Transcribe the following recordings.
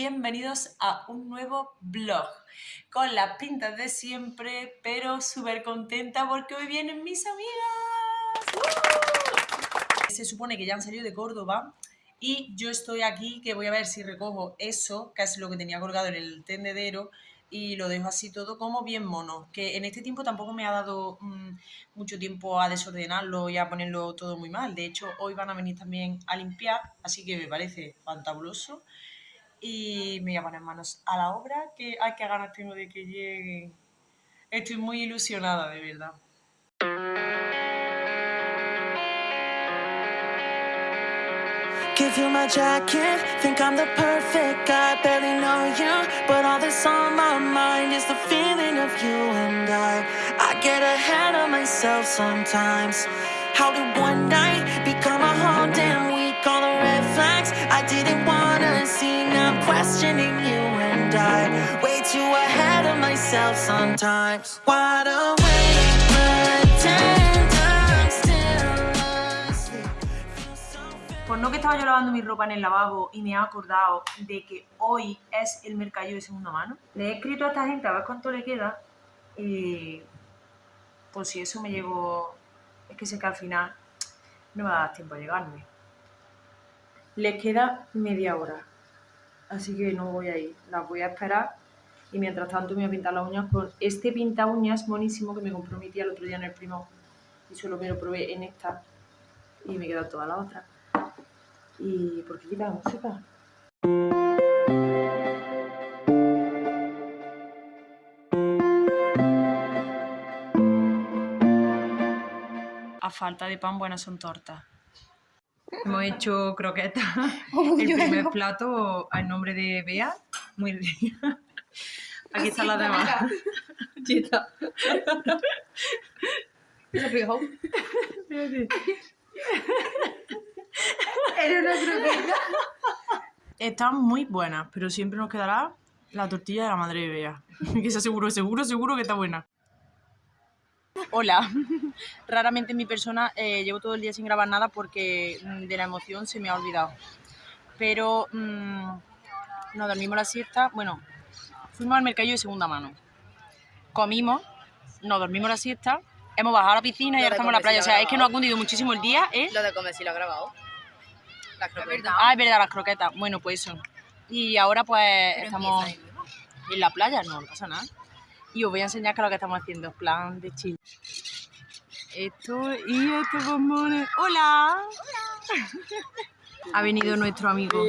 bienvenidos a un nuevo vlog con las pintas de siempre, pero súper contenta porque hoy vienen mis amigas. ¡Uh! Se supone que ya han salido de Córdoba y yo estoy aquí que voy a ver si recojo eso, que es lo que tenía colgado en el tendedero y lo dejo así todo como bien mono, que en este tiempo tampoco me ha dado mm, mucho tiempo a desordenarlo y a ponerlo todo muy mal. De hecho, hoy van a venir también a limpiar, así que me parece fantabuloso. Y me voy a poner manos a la obra, que hay que ganas tengo de que lleguen. Estoy muy ilusionada, de verdad. Give you my jacket, think I'm the perfect guy, barely know you But all that's on my mind is the feeling of you and I I get ahead of myself sometimes How did one night questioning you and I Way too ahead of myself sometimes I'm still Pues no que estaba yo lavando mi ropa en el lavabo y me he acordado de que hoy es el mercadillo de segunda mano. Le he escrito a esta gente a ver cuánto le queda y pues si eso me llevo... Es que sé que al final no me va a dar tiempo a llegarme. Les queda media hora, así que no voy a ir. Las voy a esperar y mientras tanto me voy a pintar las uñas con este pinta uñas monísimo que me tía el otro día en el primo y solo me lo probé en esta y me queda toda la otra. ¿Y por qué quita la música? A falta de pan, buenas son tortas. Hemos hecho croquetas. El primer plato al nombre de Bea. Muy rica. Aquí están las demás. Chita. Están muy buenas, pero siempre nos quedará la tortilla de la madre de Bea. Que esa seguro, seguro, seguro que está buena. Hola. Raramente en mi persona eh, llevo todo el día sin grabar nada porque mm, de la emoción se me ha olvidado. Pero mm, nos dormimos la siesta. Bueno, fuimos al mercadillo de segunda mano. Comimos, nos dormimos la siesta, hemos bajado a la piscina y ahora estamos en la playa. O sea, es que nos ha cundido muchísimo el día, ¿eh? Lo de comer sí lo he grabado. Las croquetas. Ah, es verdad, las croquetas. Bueno, pues eso. Y ahora pues estamos en la playa, no, no pasa nada. Y os voy a enseñar qué es lo que estamos haciendo, en plan de chill. Esto y estos bombones. ¡Hola! ha venido nuestro amigo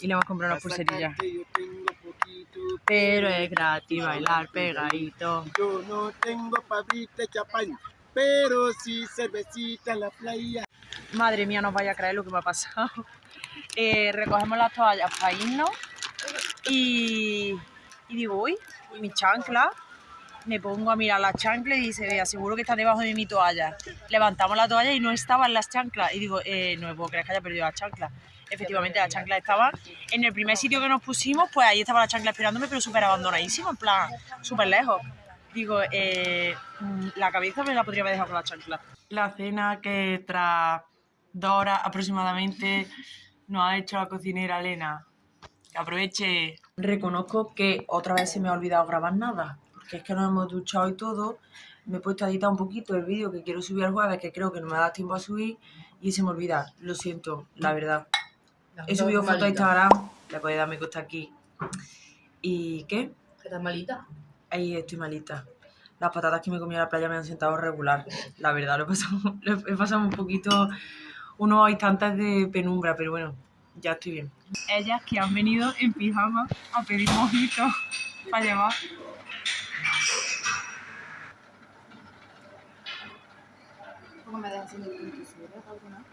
y le hemos comprado unas pulserillas. Pero es gratis bailar pegadito. Yo no tengo pabrita champán, pero sí cervecita en la playa. Madre mía, no os vaya a creer lo que me ha pasado. Eh, recogemos las toallas para irnos y, y digo, uy, ¿y mi chancla? Me pongo a mirar las chanclas y dice, vea, seguro que está debajo de mi toalla. Levantamos la toalla y no estaban las chanclas. Y digo, eh, no puedo creer que haya perdido las chanclas. Efectivamente, las chanclas estaban en el primer sitio que nos pusimos, pues ahí estaba la chancla esperándome, pero súper abandonadísima, en plan, súper lejos. Digo, eh, mm, la cabeza me la podría haber dejado con la chancla. La cena que tras dos horas aproximadamente nos ha hecho la cocinera Elena. Que aproveche. Reconozco que otra vez se me ha olvidado grabar nada, porque es que nos hemos duchado y todo. Me he puesto a editar un poquito el vídeo que quiero subir el jueves, que creo que no me da tiempo a subir, y se me olvida. Lo siento, la verdad. He subido fotos a Instagram, le podéis dar me gusta aquí. ¿Y qué? ¿Qué estás malita? Ahí estoy malita. Las patatas que me comí en la playa me han sentado regular. La verdad, lo he pasado, lo he pasado un poquito, unos instantes de penumbra, pero bueno, ya estoy bien. Ellas que han venido en pijama a pedir mojitos para llevar. ¿Cómo me dejas sin el alguna?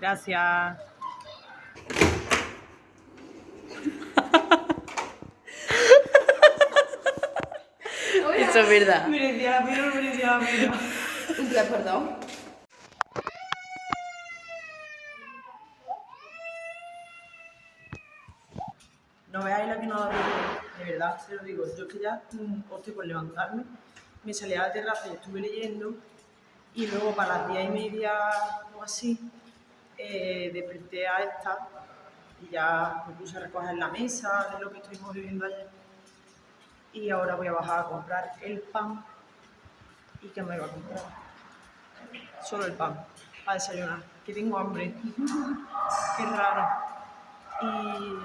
Gracias. Eso es verdad. Merecía la pena, merecía la pena. Un día, perdón. No veáis la que no da de de verdad, se lo digo. Yo que ya mm, opté por levantarme, me salí a la terraza y estuve leyendo Y luego para las diez y media o así, eh, desperté a esta y ya me puse a recoger la mesa de lo que estuvimos viviendo ayer. Y ahora voy a bajar a comprar el pan. ¿Y qué me iba a comprar? Solo el pan, para desayunar, que tengo hambre. Qué raro. Y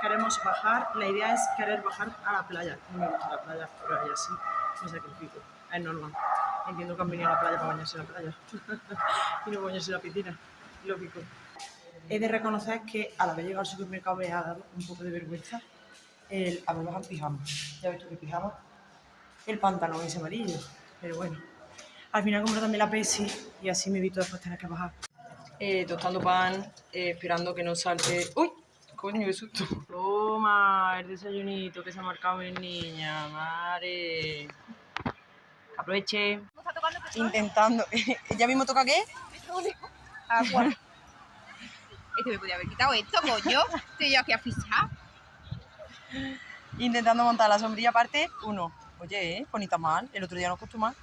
queremos bajar, la idea es querer bajar a la playa. No me gusta la playa, pero ella sí, me sacrifico. Es normal. Entiendo que han venido a la playa para bañarse en la playa y no bañarse en la piscina, lógico. He de reconocer que al haber llegado al supermercado me ha dado un poco de vergüenza el haber bajado pijama. Ya ves tú que pijama, el pantalón ese amarillo, pero bueno. Al final compré también la Pepsi y así me evito después tener que bajar. Eh, tostando pan, eh, esperando que no salte... ¡Uy! Coño, qué susto. Toma, el desayunito que se ha marcado mi niña, madre. Aproveche. Intentando. ¿Ya mismo toca qué? Agua. Este me podía haber quitado esto, coño. Estoy yo aquí a fichar. Intentando montar la sombrilla parte uno. Oye, ¿eh? bonita mal. El otro día nos costó más.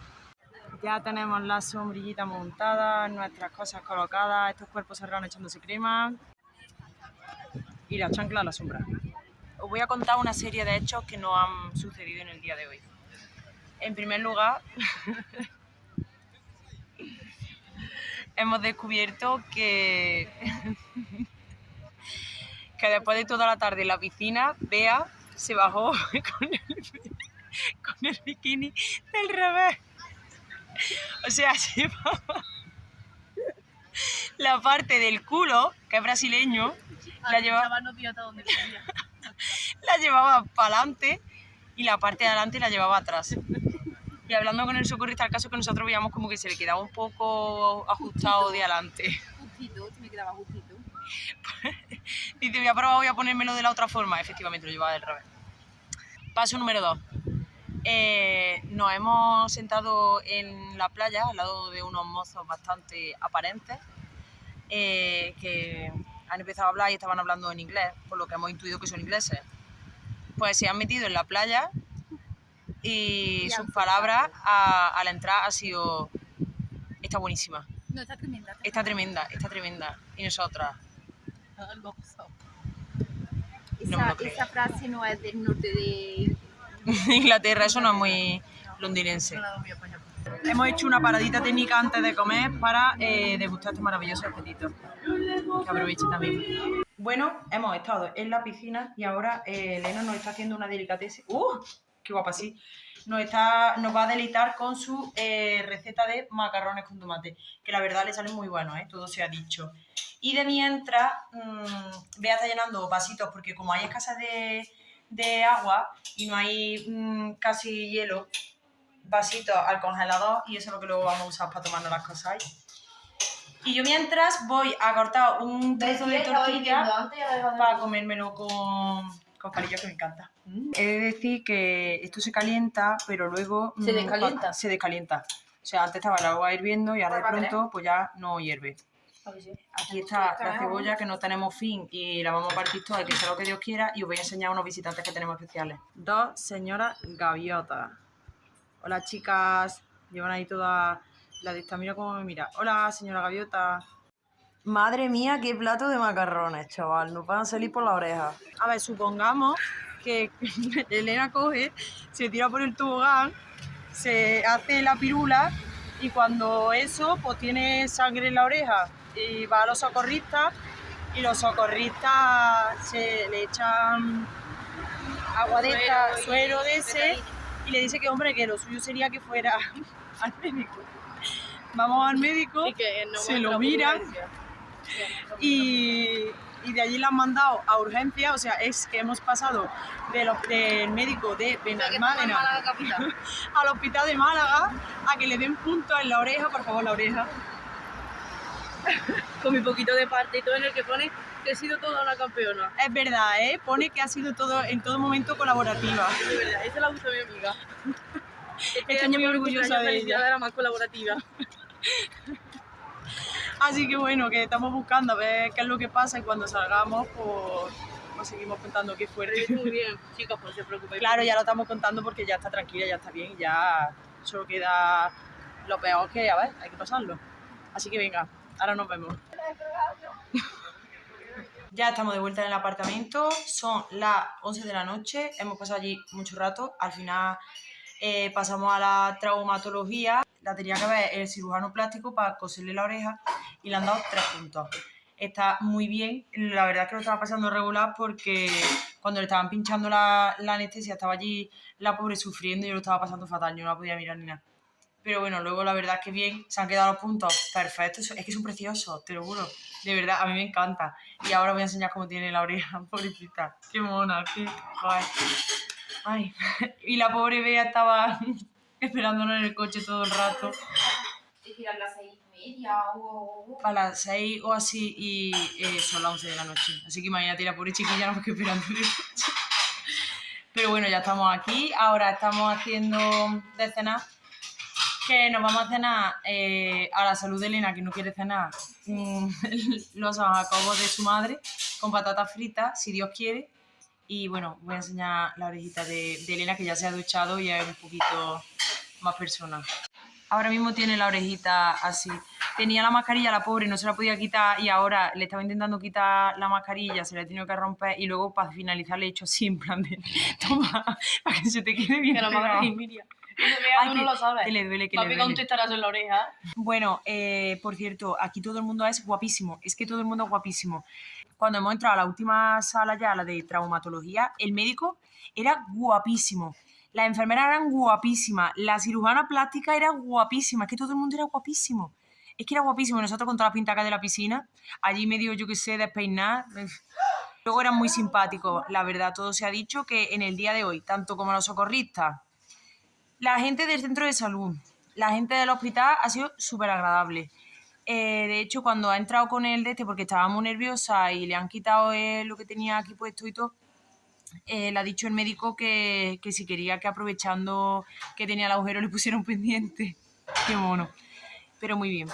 Ya tenemos la sombrillita montada, nuestras cosas colocadas, estos cuerpos serranos echándose crema y la chancla a la sombra. Os voy a contar una serie de hechos que nos han sucedido en el día de hoy. En primer lugar, hemos descubierto que, que después de toda la tarde en la piscina, Bea se bajó con el bikini del revés. O sea, se llevaba la parte del culo, que es brasileño, la llevaba, la llevaba para adelante y la parte de adelante la llevaba atrás. Y hablando con el socorrista, al caso que nosotros veíamos como que se le quedaba un poco ajustado de adelante. Justito, me quedaba justito. Dice, voy a probar, voy a ponérmelo de la otra forma. Efectivamente, lo llevaba del revés. Paso número dos. Eh, nos hemos sentado en la playa al lado de unos mozos bastante aparentes eh, que han empezado a hablar y estaban hablando en inglés, por lo que hemos intuido que son ingleses. Pues se han metido en la playa y sus palabras a, a la entrada ha sido está buenísima, No, está tremenda. está tremenda, está tremenda. Y nosotras, No esa frase no es del norte de... Inglaterra, eso no es muy londinense. Hemos hecho una paradita técnica antes de comer para eh, degustar este maravilloso apetito. Que aproveche también. Bueno, hemos estado en la piscina y ahora eh, Elena nos está haciendo una delicatessen. ¡Uh! ¡Qué guapa, sí! Nos, está, nos va a deleitar con su eh, receta de macarrones con tomate, que la verdad le salen muy buenos, ¿eh? todo se ha dicho. Y de mientras, mmm, Bea está llenando vasitos, porque como hay escasez de, de agua y no hay mm, casi hielo, vasitos al congelador y eso es lo que luego vamos a usar para tomarnos las cosas ahí. Y yo mientras voy a cortar un trozo de tortilla para comérmelo con, con palillos que me encanta. He de decir que esto se calienta, pero luego... ¿Se mm, descalienta? Se descalienta. O sea, antes estaba el agua hirviendo y ahora de pronto pues ya no hierve. Aquí está la cebolla que no tenemos fin y la vamos a partir toda, que sea lo que Dios quiera, y os voy a enseñar unos visitantes que tenemos especiales. Dos señoras gaviotas. Hola chicas, llevan ahí toda la de esta, mira cómo me mira. Hola señora gaviota. Madre mía, qué plato de macarrones, chaval, nos van a salir por la oreja. A ver, supongamos que Elena coge, se tira por el tobogán, se hace la pirula y cuando eso, pues tiene sangre en la oreja y va a los socorristas y los socorristas se le echan agua de esta, suero de ese y le dice que hombre que lo suyo sería que fuera al médico. Vamos al médico, se lo miran y, y de allí la han mandado a urgencia, o sea, es que hemos pasado de del médico de Benalmádena al hospital de Málaga a que le den puntos en la oreja, por favor, la oreja. Con mi poquito de partito en el que pone que he sido toda una campeona. Es verdad, ¿eh? Pone que ha sido todo en todo momento colaborativa. De verdad, esa la gusta mi amiga. Estoy muy orgullosa de ella. Era más colaborativa. Así que bueno, que estamos buscando a ver qué es lo que pasa y cuando salgamos, pues, pues seguimos contando qué fuerte. Muy bien, chicos, pues no se preocupen. Claro, ya lo estamos contando porque ya está tranquila, ya está bien, ya solo queda lo peor es que, a ver, hay que pasarlo. Así que venga, ahora nos vemos. Ya estamos de vuelta en el apartamento, son las 11 de la noche, hemos pasado allí mucho rato, al final eh, pasamos a la traumatología, la tenía que ver el cirujano plástico para coserle la oreja y le han dado tres puntos. Está muy bien, la verdad es que lo estaba pasando regular porque cuando le estaban pinchando la, la anestesia estaba allí la pobre sufriendo y yo lo estaba pasando fatal, yo no la podía mirar ni nada. Pero bueno, luego la verdad es que bien, se han quedado los puntos perfectos. Es que son preciosos, te lo juro. De verdad, a mí me encanta. Y ahora voy a enseñar cómo tiene la oreja, pobrecita. Qué mona, qué joder. Ay. Y la pobre Bea estaba esperándonos en el coche todo el rato. a las seis y media o... A las 6 o así y eh, son las 11 de la noche. Así que imagínate, la pobre chiquilla nos quedó esperando en el coche. Pero bueno, ya estamos aquí. Ahora estamos haciendo de cenar que nos vamos a cenar eh, a la salud de Elena, que no quiere cenar, mm, los jacobos de su madre con patatas fritas, si Dios quiere. Y bueno, voy a enseñar la orejita de, de Elena, que ya se ha duchado y es un poquito más persona. Ahora mismo tiene la orejita así. Tenía la mascarilla, la pobre, no se la podía quitar y ahora le estaba intentando quitar la mascarilla, se la he tenido que romper y luego para finalizar le he hecho así en plan de, toma, para que se te quede bien Que la pegado". madre Miriam. Que se vea, Ay, no lo sabes. que le duele, que le duele. en la oreja. Bueno, eh, por cierto, aquí todo el mundo es guapísimo. Es que todo el mundo es guapísimo. Cuando hemos entrado a la última sala ya, la de traumatología, el médico era guapísimo. Las enfermeras eran guapísimas. La cirujana plástica era guapísima. Es que todo el mundo era guapísimo. Es que era guapísimo. Nosotros con todas las pintacas de la piscina, allí medio, yo qué sé, despeinar. Luego eran muy simpáticos. La verdad, todo se ha dicho que en el día de hoy, tanto como los socorristas, la gente del centro de salud, la gente del hospital ha sido súper agradable. Eh, de hecho, cuando ha entrado con él de este, porque estaba muy nerviosa y le han quitado eh, lo que tenía aquí puesto y todo, eh, le ha dicho el médico que, que si quería que aprovechando que tenía el agujero le pusiera un pendiente. Qué mono. Pero muy bien.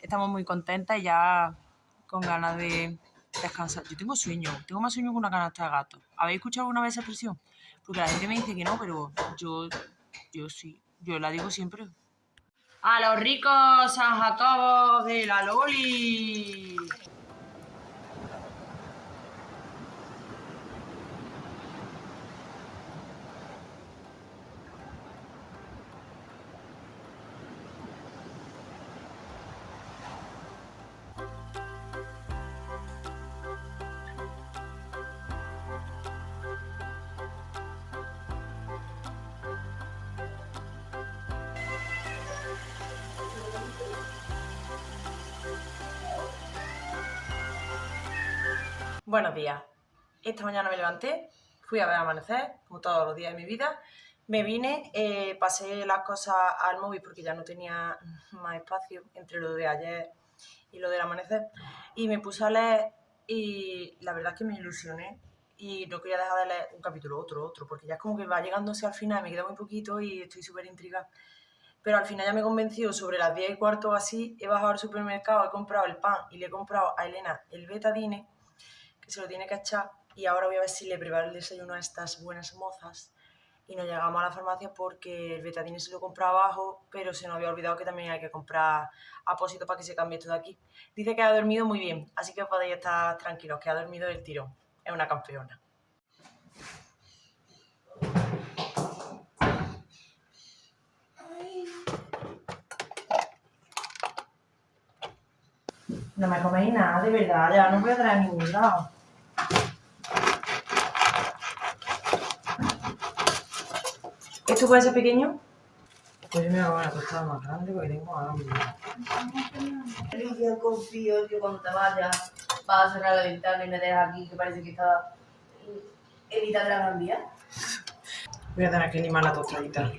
Estamos muy contentas y ya con ganas de descansar. Yo tengo sueño, tengo más sueño que una canasta de gato. ¿Habéis escuchado alguna vez esa expresión? Porque la gente me dice que no, pero yo, yo sí, yo la digo siempre. A los ricos San Jacobo de la Loli. Buenos días. Esta mañana me levanté, fui a ver amanecer, como todos los días de mi vida. Me vine, eh, pasé las cosas al móvil porque ya no tenía más espacio entre lo de ayer y lo del amanecer. Y me puse a leer y la verdad es que me ilusioné y no quería dejar de leer un capítulo, otro, otro, porque ya es como que va llegándose al final, me queda muy poquito y estoy súper intrigada. Pero al final ya me convenció sobre las 10 y cuarto así, he bajado al supermercado, he comprado el pan y le he comprado a Elena el betadine se lo tiene que echar y ahora voy a ver si le preparo el desayuno a estas buenas mozas y nos llegamos a la farmacia porque el betadine se lo compré abajo, pero se nos había olvidado que también hay que comprar apósito para que se cambie esto de aquí. Dice que ha dormido muy bien, así que podéis estar tranquilos, que ha dormido del tirón. Es una campeona. No me coméis nada, de verdad, ya no voy a traer ningún lado. ¿Esto puede ser pequeño? Pues yo me hago una tostada más grande porque tengo hambre. Yo confío que cuando te vayas vas a cerrar la ventana y me dejas aquí que parece que está Evita de la Gran Vía. Voy a tener que limar la tostadita.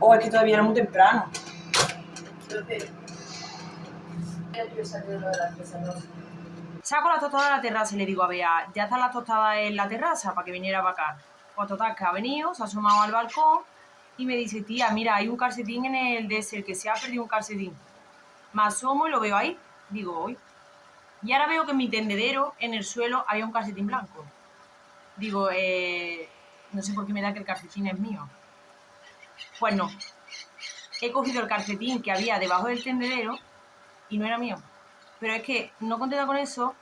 Oh, es que todavía era muy temprano. Entonces, yo quiero salir de la. Saco la tostada de la terraza y le digo a Bea, ya está la tostada en la terraza para que viniera para acá. Pues total, que ha venido, se ha asomado al balcón y me dice, tía, mira, hay un calcetín en el desert, que se ha perdido un calcetín. Me asomo y lo veo ahí. Digo, hoy. Y ahora veo que en mi tendedero, en el suelo, había un calcetín blanco. Digo, eh, no sé por qué me da que el calcetín es mío. Pues no. He cogido el calcetín que había debajo del tendedero y no era mío. Pero es que no contenta con eso,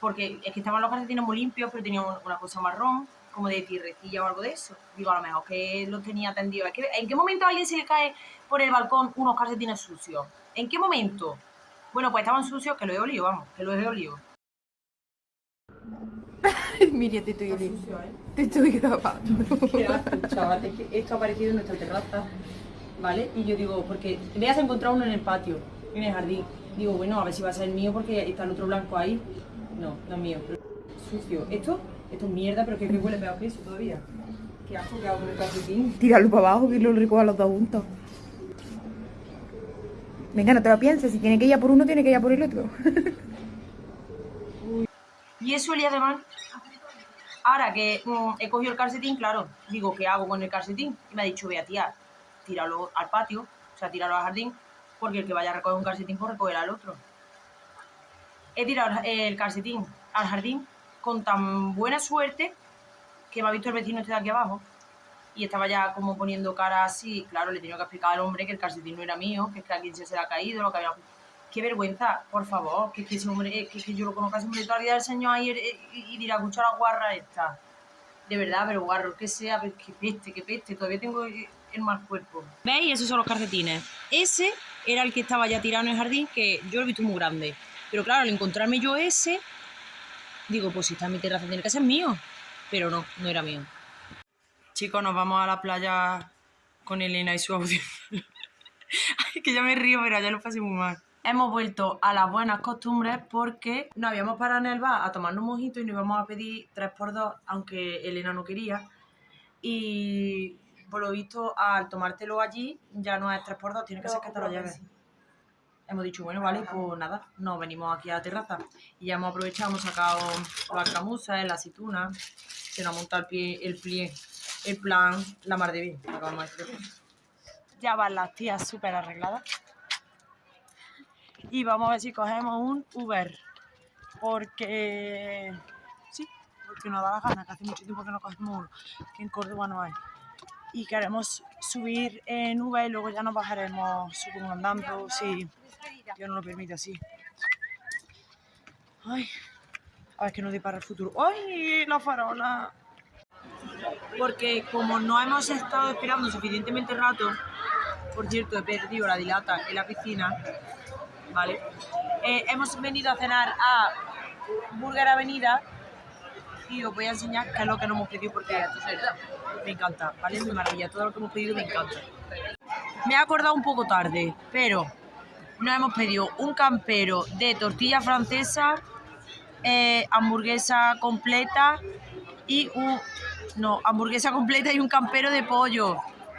porque es que estaban los calcetines muy limpios, pero tenía un- una cosa marrón, como de tierrecilla o algo de eso. Digo, a lo mejor que los tenía tendidos. ¿En qué momento a alguien se le cae por el balcón unos calcetines sucios? ¿En qué momento? Bueno, pues estaban sucios, que lo he olido, vamos, que lo he olido. Mira, te estoy oliendo. Te estoy grabando. chaval, es que esto ha aparecido en nuestra terraza, ¿vale? Y yo digo, porque le has encontrado uno en el patio, en el jardín. Digo, bueno, a ver si va a ser mío porque está el otro blanco ahí. No, no es mío. Sucio. Esto, esto es mierda, pero que, que huele peor que eso todavía. Qué asco que hago con el calcetín. Tíralo para abajo que lo recoja los dos juntos. Venga, no te lo pienses. Si tiene que ir a por uno, tiene que ir a por el otro. Y eso olía de mal. Ahora que mm, he cogido el calcetín, claro, digo, ¿qué hago con el calcetín? Y me ha dicho, ve a tía, tíralo al patio, o sea, tíralo al jardín, porque el que vaya a recoger un calcetín, pues recogerá al otro. He tirado el calcetín al jardín con tan buena suerte que me ha visto el vecino este de aquí abajo y estaba ya como poniendo cara así. Claro, le tenido que explicar al hombre que el calcetín no era mío, que es que a quien se le ha caído, lo que había... Qué vergüenza, por favor, que, es que ese hombre, eh, que, yo lo conozco de toda la vida del señor ahí eh, y, y dirá, escucha la guarra esta. De verdad, pero guarro, que sea, que peste, que peste, todavía tengo el mal cuerpo. ¿Veis? Esos son los calcetines. Ese era el que estaba ya tirado en el jardín, que yo lo he visto muy grande. Pero claro, al encontrarme yo ese, digo, pues si está en mi terraza tiene que ser mío. Pero no, no era mío. Chicos, nos vamos a la playa con Elena y su audio. Ay, que ya me río, pero ya lo pasé muy mal. Hemos vuelto a las buenas costumbres porque nos habíamos parado en el bar a tomarnos un mojito y nos íbamos a pedir 3x2, aunque Elena no quería. Y por lo visto, al tomártelo allí, ya no es 3x2, tiene que ser que te lo lleves. Hemos dicho, bueno, vale, pues nada, nos venimos aquí a la terraza. Y ya hemos aprovechado, hemos sacado las camusas, la aceituna, se nos ha montado el pie, el plie, el plan, la mar de bien. acabamos de decir. Ya van las tías súper arregladas. Y vamos a ver si cogemos un Uber. Porque. Sí, porque nos da la gana, que hace mucho tiempo que no cogemos uno. Que en Córdoba no hay. Y queremos subir en Uber y luego ya nos bajaremos supongo andando. Si Dios nos lo permite así. Ay, a ver que nos depara el futuro. ¡Ay, la farola! Porque como no hemos estado esperando suficientemente rato, por cierto, he perdido la dilata en la piscina, ¿vale? Eh, hemos venido a cenar a Burger Avenida y os voy a enseñar qué es lo que nos hemos pedido porque me encanta, ¿vale? Es mi maravilla, todo lo que hemos pedido me encanta. Me he acordado un poco tarde, pero nos hemos pedido un campero de tortilla francesa, eh, hamburguesa completa y un... No, hamburguesa completa y un campero de pollo.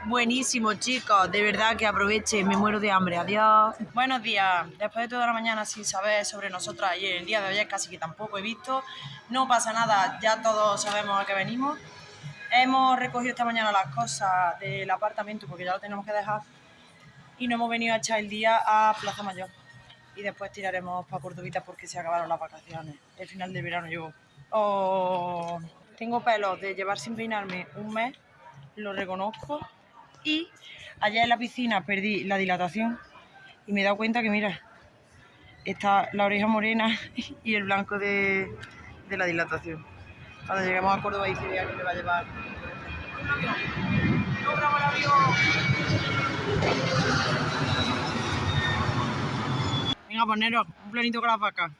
Buenísimo, chicos. De verdad que aproveche. Me muero de hambre. Adiós. Buenos días. Después de toda la mañana sin saber sobre nosotras y el día de hoy casi que tampoco he visto. No pasa nada. Ya todos sabemos a qué venimos. Hemos recogido esta mañana las cosas del apartamento porque ya lo tenemos que dejar. Y no hemos venido a echar el día a Plaza Mayor. Y después tiraremos para Cordovita porque se acabaron las vacaciones. El final del verano yo. Oh, tengo pelos de llevar sin peinarme un mes, lo reconozco. Y allá en la piscina perdí la dilatación y me he dado cuenta que, mira, está la oreja morena y el blanco de, de la dilatación. Cuando lleguemos a Córdoba dice que me va a llevar. ¡No! Venga, poneros un planito con las vacas.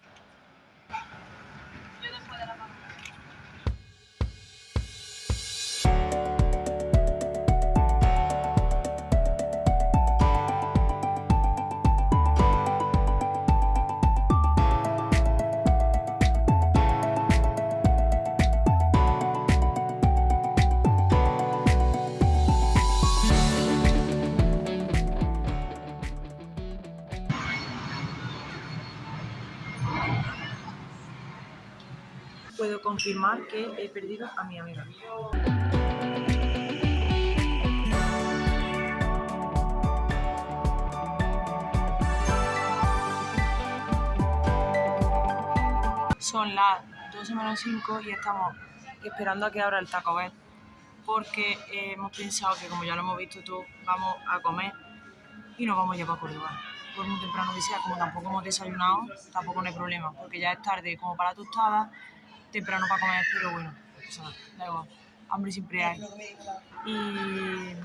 Confirmar que he perdido a mi amiga. Son las 12 menos 5 y estamos esperando a que abra el Taco Bell. porque hemos pensado que como ya lo hemos visto todo, vamos a comer y nos vamos ya para Córdoba. Por muy temprano que sea, como tampoco hemos desayunado, tampoco no hay problema, porque ya es tarde como para la tostada, temprano para comer, pero bueno, no pasa nada, da igual, hambre siempre hay. Y,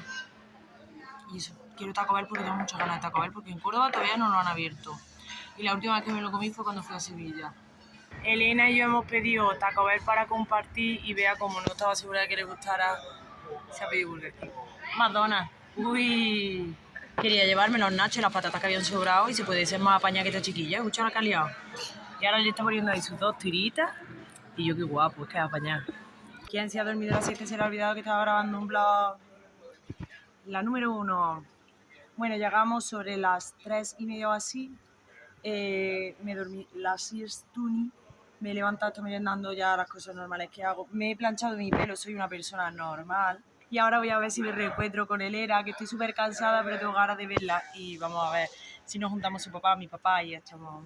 y eso, quiero Taco Bell porque tengo muchas ganas de Taco Bell, porque en Córdoba todavía no lo han abierto. Y la última vez que me lo comí fue cuando fui a Sevilla. Elena y yo hemos pedido Taco Bell para compartir y vea como no estaba segura de que le gustara, se ha pedido Burger King. Madonna. Uy. Quería llevarme los nachos y las patatas que habían sobrado y se puede ser más apañada que esta chiquilla. Escucha la liado. Y ahora le está poniendo ahí sus dos tiritas. Y yo qué guapo, es que apañada. ¿Quién se ha dormido a las 7 se le ha olvidado que estaba grabando un blog? La número uno. Bueno, llegamos sobre las 3 y media o así. Eh, me dormí la siestuni. Me he levantado, estoy merendando ya las cosas normales que hago. Me he planchado mi pelo, soy una persona normal. Y ahora voy a ver si me reencuentro con Elena, que estoy súper cansada, pero tengo ganas de verla. Y vamos a ver si nos juntamos su papá, mi papá, y echamos